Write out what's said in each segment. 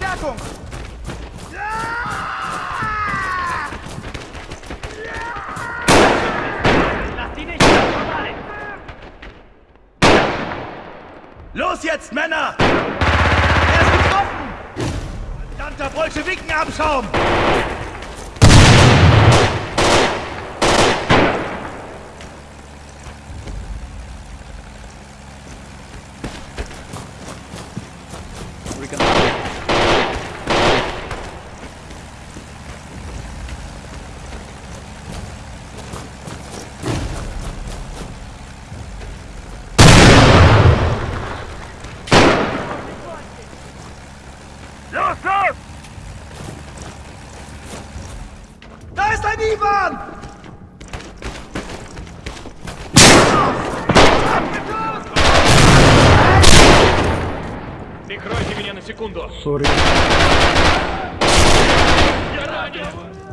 Deckung! Lass die nicht vorbei! Los jetzt, Männer! Er ist getroffen! Verdammter Bolschewikenabschaum! Юсуф! Да останови, Иван! Прикройте меня на секунду. Сори. Я ранен!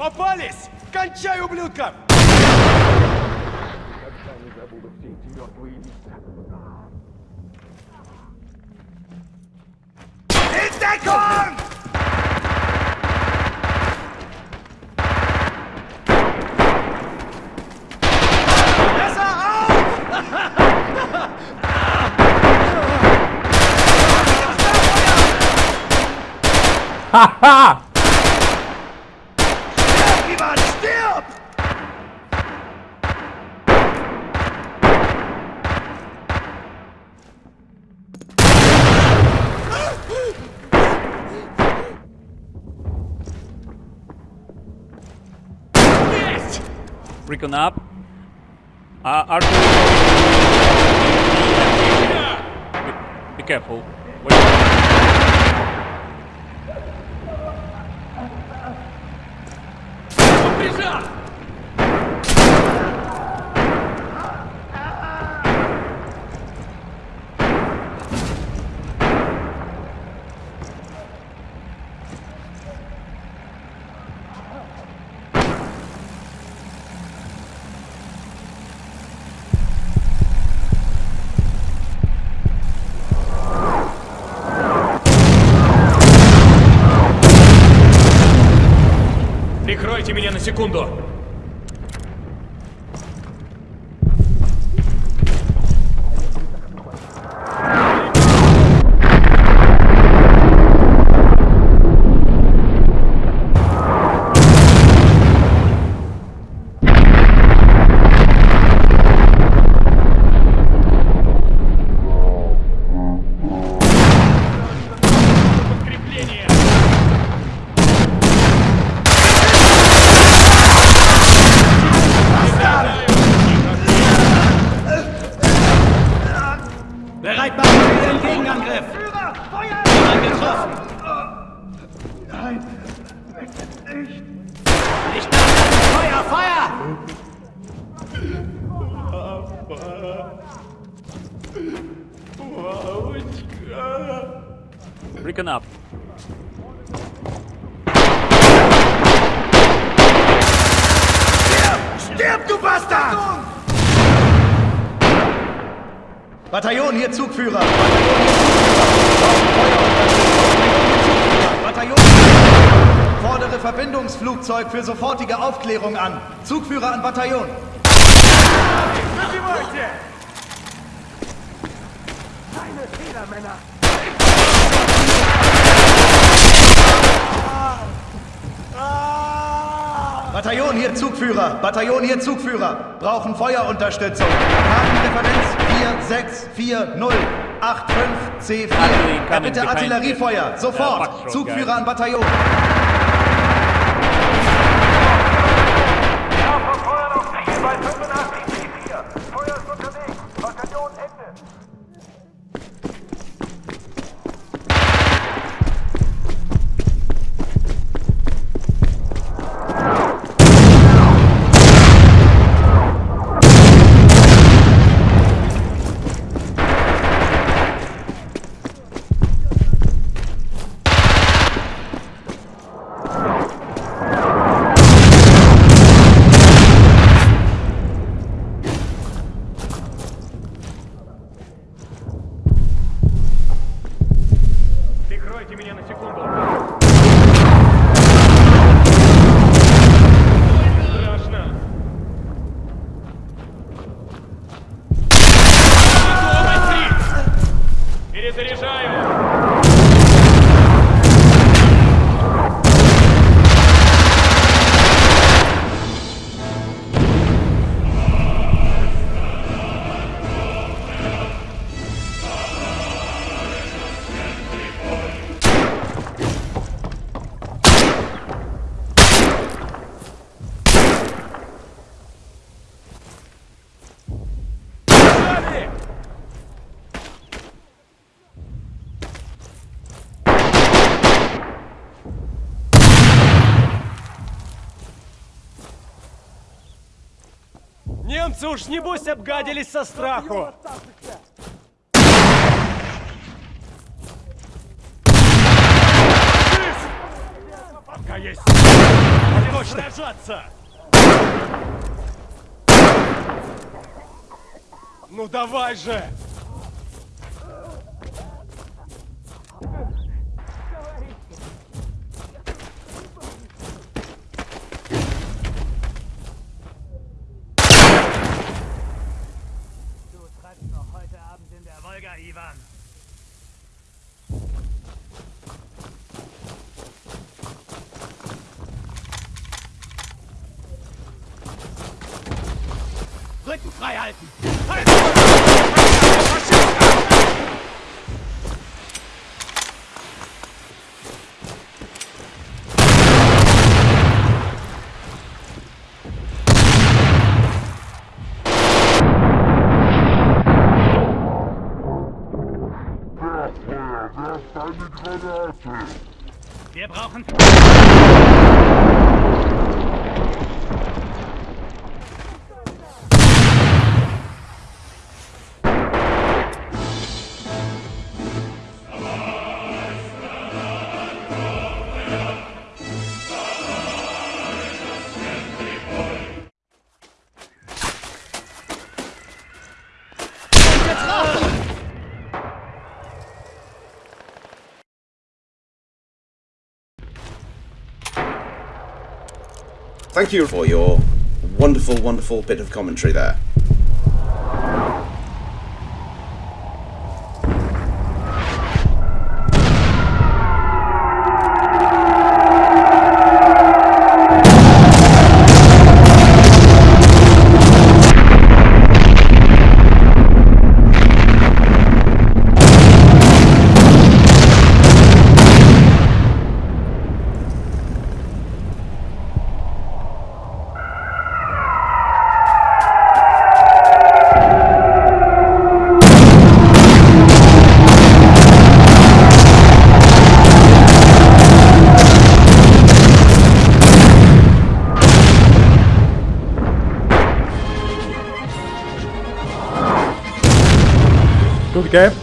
Попались! Кончай, ублюдка! Никогда не забуду все эти мертвые лица. Интекон! Ha ha! Recon up. Uh, Arthur. Be, be careful. Wait. segundo. Recon up. Stirb, du Bastard! Bataillon, hier Zugführer. Bataillon, hier Zugführer. Bataillon, hier Zugführer. Fordere Verbindungsflugzeug für sofortige Aufklärung an. Zugführer an Bataillon. Keine Fehler, Männer. Bataillon, hier Zugführer. Bataillon, hier Zugführer. Brauchen Feuerunterstützung. Kartenreferenz 464085C4. Artillery Bitte incoming Artilleriefeuer. Sofort. Zugführer an Bataillon. Немцы уж небось обгадились со страху. Пока есть сражаться. Ну давай же! Halten! Wir brauchen... Thank you for your wonderful, wonderful bit of commentary there. okay?